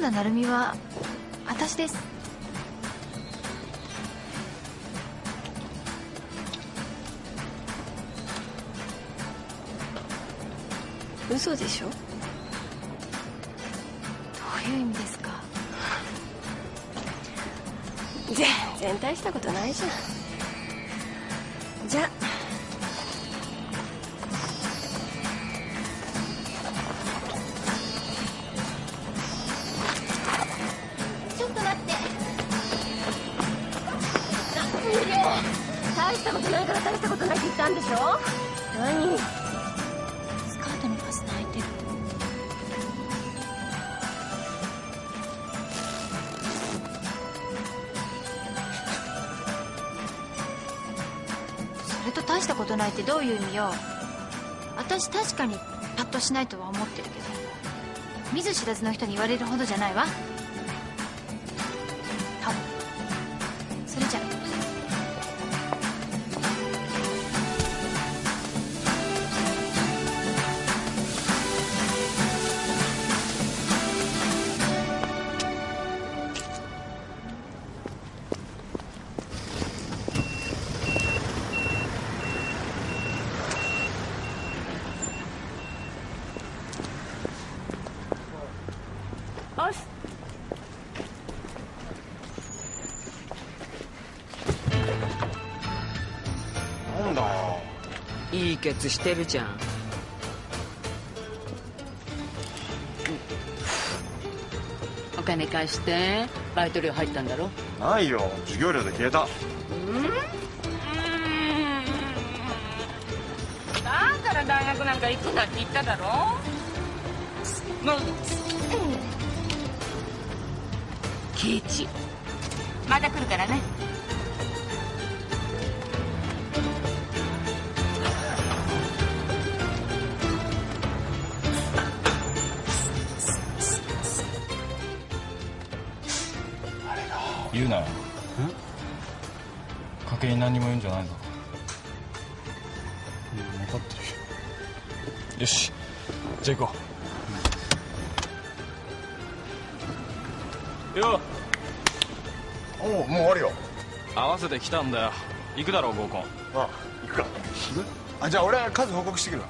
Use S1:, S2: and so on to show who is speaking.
S1: 原田成美は私です。
S2: 嘘でしょ？ど
S1: ういう意味ですか？
S2: 全然大したことないじゃん。じゃ
S1: ち
S2: 大したことないから大したことないって言ったんでしょ？何？
S1: スカートのファスナー開いて。るそれと大したことないってどういう意味よ？私確かにパッとしないとは思ってるけど。見ず知らずの人に言われるほどじゃないわ。多分。それじゃ
S3: なんだ。よ
S4: いいケツしてるじゃん。お金貸して。バイト料入ったんだろ？
S3: ないよ。授業料で消えた。
S4: だから大学なんか行くなって言っただろ？もう。ケイチ。また来るからね
S5: 言うなよ。家計に何にも言うんじゃないぞ。うん分かってるよ。よし。じゃあ行こう。よ。
S3: おおもう終わるよ。
S5: 合わせてきたんだよ。行くだろう合コン。
S3: あ行くか。あじゃあ俺数報告してくるわ